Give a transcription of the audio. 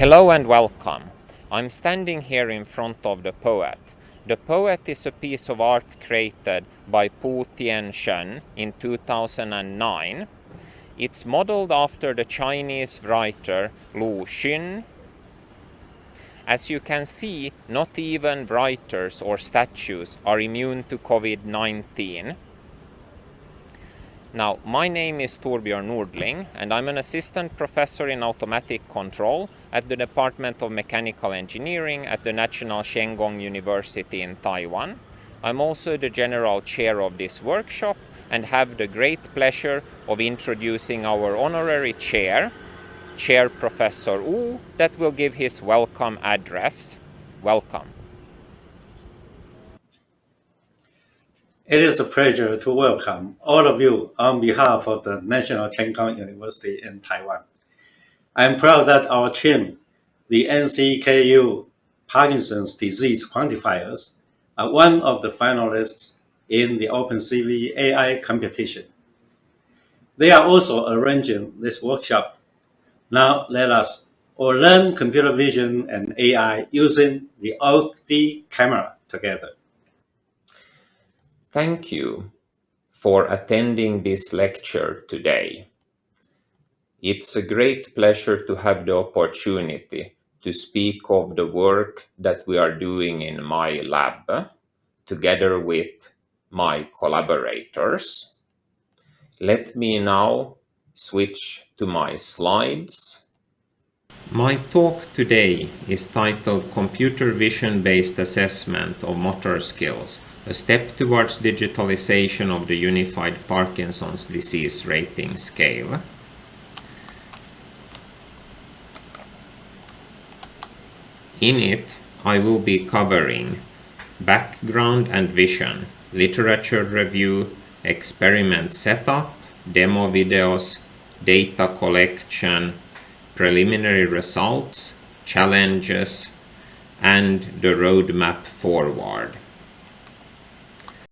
Hello and welcome. I'm standing here in front of the poet. The poet is a piece of art created by Pu Tian-shen in 2009. It's modeled after the Chinese writer Lu Xun. As you can see, not even writers or statues are immune to COVID-19. Now, my name is Torbjörn Nordling and I'm an assistant professor in automatic control at the Department of Mechanical Engineering at the National Cheng Kung University in Taiwan. I'm also the general chair of this workshop and have the great pleasure of introducing our honorary chair, Chair Professor Wu, that will give his welcome address. Welcome. It is a pleasure to welcome all of you on behalf of the National Cheng Kung University in Taiwan. I'm proud that our team, the NCKU Parkinson's disease quantifiers, are one of the finalists in the OpenCV AI competition. They are also arranging this workshop. Now let us all learn computer vision and AI using the OAK-D camera together. Thank you for attending this lecture today. It's a great pleasure to have the opportunity to speak of the work that we are doing in my lab together with my collaborators. Let me now switch to my slides. My talk today is titled Computer Vision Based Assessment of Motor Skills a step towards digitalization of the Unified Parkinson's Disease Rating Scale. In it, I will be covering background and vision, literature review, experiment setup, demo videos, data collection, preliminary results, challenges, and the roadmap forward.